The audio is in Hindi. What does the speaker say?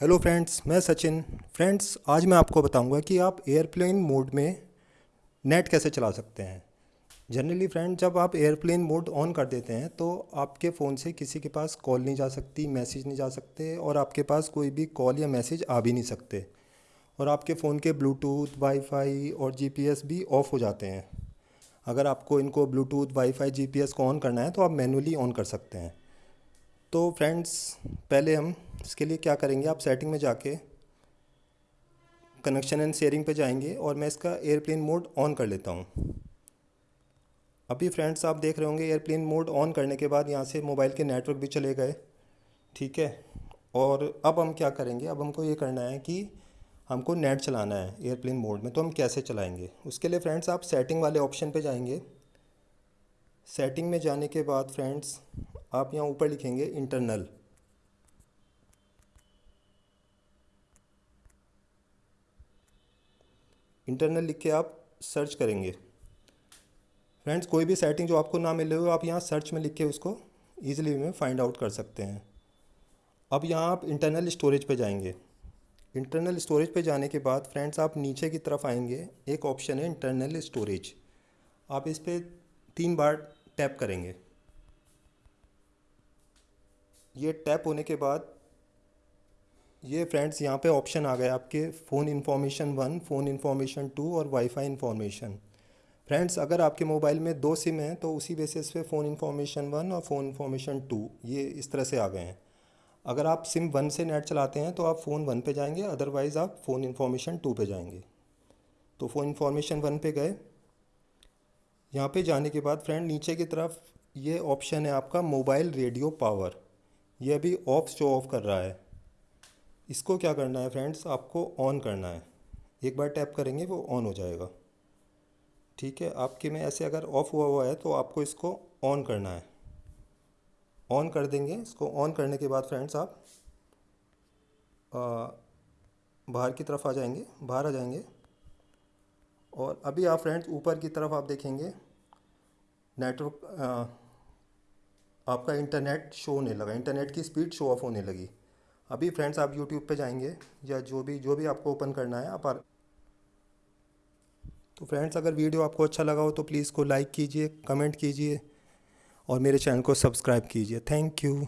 हेलो फ्रेंड्स, मैं सचिन। फ्रेंड्स, आज मैं आपको बताऊँगा कि आप एयरप्लेन मोड में नेट कैसे चला सकते हैं। जनरली फ्रेंड, जब आप एयरप्लेन मोड ऑन कर देते हैं तो आपके फ़ोन से किसी के पास कॉल नहीं जा सकती, मैसेज नहीं जा सकते, और आपके पास कोई भी कॉल या मैसेज आ भी नहीं सकते। और आपके फ़ोन के ब्लूटूथ, वाईफाई और जीपीएस भी ऑफ़ हो जाते हैं। अगर आपको इनको ब्लूटूथ, वाईफाई, जीपीएस को ऑन करना है तो आप मैनुअली ऑन कर सकते हैं। तो फ्रेंड्स, पहले हम इसके लिए क्या करेंगे, आप सेटिंग में जाके कनेक्शन एंड शेयरिंग पे जाएँगे और मैं इसका एयरप्लेन मोड ऑन कर लेता हूँ। अभी फ्रेंड्स आप देख रहे होंगे एयरप्लेन मोड ऑन करने के बाद यहाँ से मोबाइल के नेटवर्क भी चले गए, ठीक है? और अब हम क्या करेंगे, अब हमको ये करना है कि हमको नेट चलाना है एयरप्लेन मोड में तो हम कैसे चलाएँगे? उसके लिए फ्रेंड्स आप सेटिंग वाले ऑप्शन पे जाएँगे। सेटिंग में जाने के बाद फ्रेंड्स आप यहाँ ऊपर लिखेंगे इंटरनल इंटरनल लिख के आप सर्च करेंगे। फ्रेंड्स कोई भी सेटिंग जो आपको ना मिले हो, आप यहाँ सर्च में लिख के उसको ईजिली में फाइंड आउट कर सकते हैं। अब यहाँ आप इंटरनल स्टोरेज पे जाएँगे। इंटरनल स्टोरेज पे जाने के बाद फ्रेंड्स आप नीचे की तरफ़ आएँगे। एक ऑप्शन है इंटरनल स्टोरेज आप इस पर तीन बार टैप करेंगे। ये टैप होने के बाद ये फ्रेंड्स, यहाँ पे ऑप्शन आ गए आपके phone information one, phone information two और वाईफाई इन्फॉर्मेशन। फ्रेंड्स, अगर आपके मोबाइल में दो सिम हैं तो उसी बेसिस पे फ़ोन इन्फॉर्मेशन वन और फ़ोन इन्फॉर्मेशन टू, ये इस तरह से आ गए हैं। अगर आप सिम वन से नेट चलाते हैं तो आप फ़ोन वन पे जाएँगे अदरवाइज़ आप फ़ोन इन्फॉर्मेशन टू पे जाएँगे। तो फ़ोन इन्फॉर्मेशन वन पे गए। यहाँ पे जाने के बाद फ्रेंड, नीचे की तरफ़ ये ऑप्शन है आपका मोबाइल रेडियो पावर। ये अभी ऑफ़ शो ऑफ़ कर रहा है। इसको क्या करना है फ्रेंड्स? आपको ऑन करना है। एक बार टैप करेंगे, वो ऑन हो जाएगा। ठीक है? आपके में ऐसे अगर ऑफ़ हुआ हुआ है तो आपको इसको ऑन करना है। ऑन कर देंगे। इसको ऑन करने के बाद फ्रेंड्स आप बाहर की तरफ़ आ जाएँगे। बाहर आ जाएँगे। और अभी आप फ्रेंड्स ऊपर की तरफ़ आप देखेंगे नेटवर्क आपका इंटरनेट शो होने लगा। इंटरनेट की स्पीड शो ऑफ़ होने लगी। अभी फ्रेंड्स आप यूट्यूब पे जाएँगे या जो भी जो भी आपको ओपन करना है, आप तो फ्रेंड्स अगर वीडियो आपको अच्छा लगा हो तो प्लीज़ को लाइक कीजिए कमेंट कीजिए और मेरे चैनल को सब्सक्राइब कीजिए। Thank you